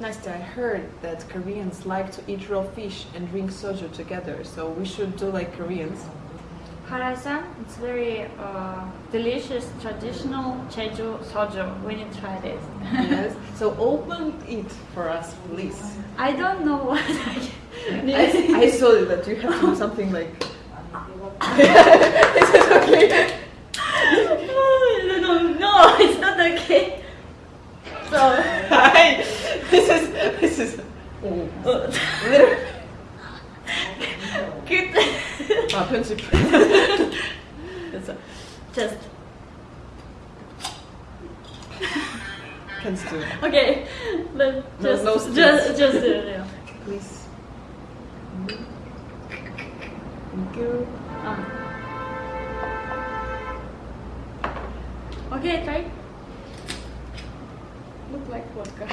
Nastya, I heard that Koreans like to eat raw fish and drink soju together, so we should do like Koreans. Hallasan, it's very uh, delicious traditional Jeju soju. We need to try this. yes. So open it for us, please. I don't know what I can I, I saw that you have to do something like. Is it okay? no, no, no, it's not okay. So, Hi. This is this is. Literally. good. 아 편집. 그래서 just Can do. okay. Let No- just no just stress. just do it. yeah. Please. Thank you. Um. Okay, try. Look like vodka.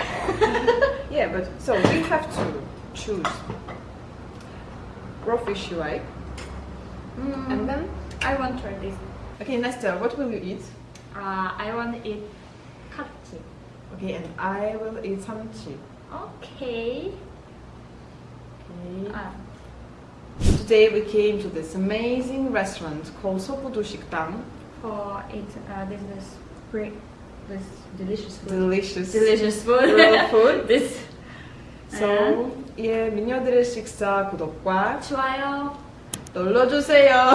Yeah, but so we have to choose raw fish you like, Mm, and then I want to try this. okay, Nastya, what will you eat? Uh, I want to eat katsu. Okay, and I will eat samchi. Okay. Okay. Ah, Today we came to this amazing restaurant called Sopudu Shikdang. for it, uh, this is great. This delicious food. Delicious. delicious food. Food. this. So, 예, 미녀들의 식사 구독과 좋아요. 눌러주세요.